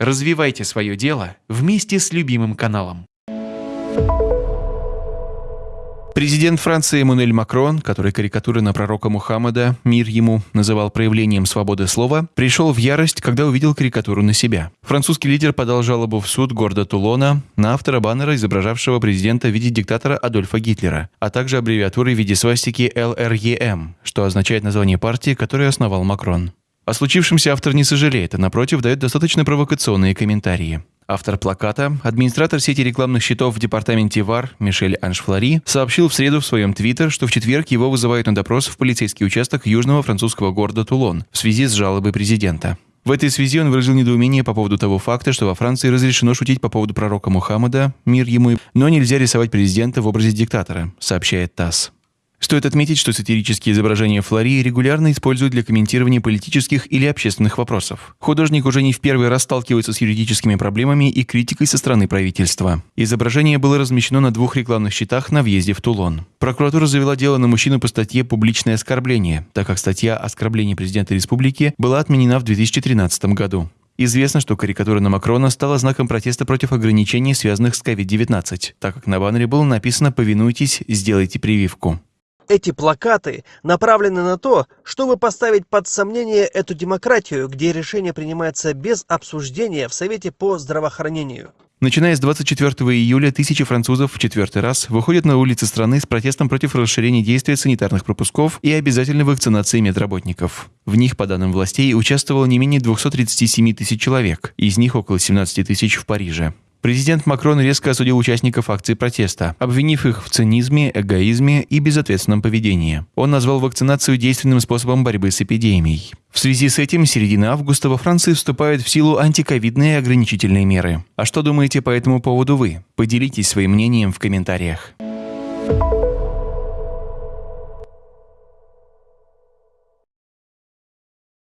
Развивайте свое дело вместе с любимым каналом. Президент Франции Эммануэль Макрон, который карикатуры на пророка Мухаммада, мир ему, называл проявлением свободы слова, пришел в ярость, когда увидел карикатуру на себя. Французский лидер подал жалобу в суд города Тулона на автора баннера, изображавшего президента в виде диктатора Адольфа Гитлера, а также аббревиатуры в виде свастики ЛРЕМ, что означает название партии, которую основал Макрон. О случившемся автор не сожалеет, а напротив дает достаточно провокационные комментарии. Автор плаката, администратор сети рекламных счетов в департаменте ВАР Мишель Аншфлари сообщил в среду в своем твиттер, что в четверг его вызывают на допрос в полицейский участок южного французского города Тулон в связи с жалобой президента. В этой связи он выразил недоумение по поводу того факта, что во Франции разрешено шутить по поводу пророка Мухаммада, мир ему, но нельзя рисовать президента в образе диктатора, сообщает ТАСС. Стоит отметить, что сатирические изображения Флори регулярно используют для комментирования политических или общественных вопросов. Художник уже не в первый раз сталкивается с юридическими проблемами и критикой со стороны правительства. Изображение было размещено на двух рекламных щитах на въезде в Тулон. Прокуратура завела дело на мужчину по статье «Публичное оскорбление», так как статья «Оскорбление президента республики» была отменена в 2013 году. Известно, что карикатура на Макрона стала знаком протеста против ограничений, связанных с COVID-19, так как на баннере было написано «Повинуйтесь, сделайте прививку». Эти плакаты направлены на то, чтобы поставить под сомнение эту демократию, где решение принимается без обсуждения в Совете по здравоохранению. Начиная с 24 июля тысячи французов в четвертый раз выходят на улицы страны с протестом против расширения действия санитарных пропусков и обязательной вакцинации медработников. В них, по данным властей, участвовало не менее 237 тысяч человек, из них около 17 тысяч в Париже. Президент Макрон резко осудил участников акции протеста, обвинив их в цинизме, эгоизме и безответственном поведении. Он назвал вакцинацию действенным способом борьбы с эпидемией. В связи с этим с середины августа во Франции вступают в силу антиковидные ограничительные меры. А что думаете по этому поводу вы? Поделитесь своим мнением в комментариях.